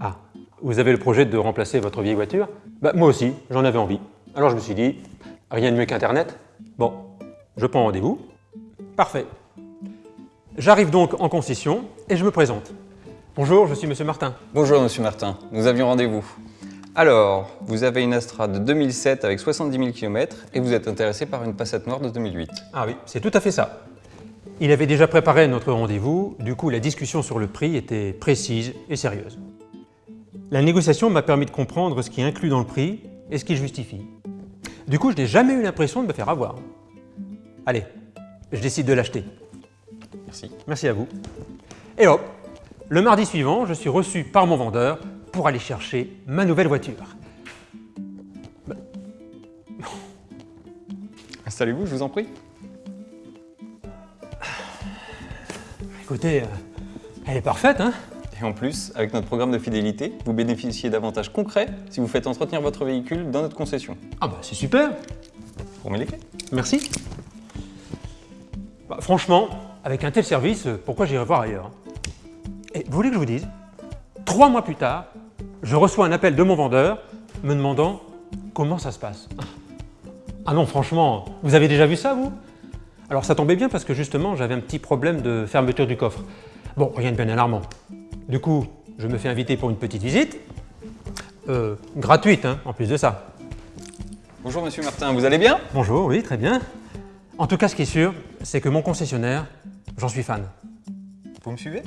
Ah, vous avez le projet de remplacer votre vieille voiture bah, Moi aussi, j'en avais envie. Alors je me suis dit, rien de mieux qu'Internet. Bon, je prends rendez-vous. Parfait. J'arrive donc en concession et je me présente. Bonjour, je suis Monsieur Martin. Bonjour Monsieur Martin, nous avions rendez-vous. Alors, vous avez une Astra de 2007 avec 70 000 km et vous êtes intéressé par une Passat noire de 2008. Ah oui, c'est tout à fait ça. Il avait déjà préparé notre rendez-vous, du coup la discussion sur le prix était précise et sérieuse. La négociation m'a permis de comprendre ce qui est inclus dans le prix et ce qui justifie. Du coup, je n'ai jamais eu l'impression de me faire avoir. Allez, je décide de l'acheter. Merci. Merci à vous. Et hop, le mardi suivant, je suis reçu par mon vendeur pour aller chercher ma nouvelle voiture. Installez-vous, je vous en prie. Écoutez, euh, elle est parfaite, hein Et en plus, avec notre programme de fidélité, vous bénéficiez d'avantages concrets si vous faites entretenir votre véhicule dans notre concession. Ah bah c'est super Vous remettez les clés Merci. Bah, franchement, avec un tel service, euh, pourquoi j'irai voir ailleurs Et vous voulez que je vous dise Trois mois plus tard, je reçois un appel de mon vendeur me demandant comment ça se passe. Ah non, franchement, vous avez déjà vu ça, vous? Alors ça tombait bien parce que justement, j'avais un petit problème de fermeture du coffre. Bon, rien de bien alarmant. Du coup, je me fais inviter pour une petite visite. Euh, gratuite, hein, en plus de ça. Bonjour Monsieur Martin, vous allez bien? Bonjour, oui, très bien. En tout cas, ce qui est sûr, c'est que mon concessionnaire, j'en suis fan. Vous me suivez?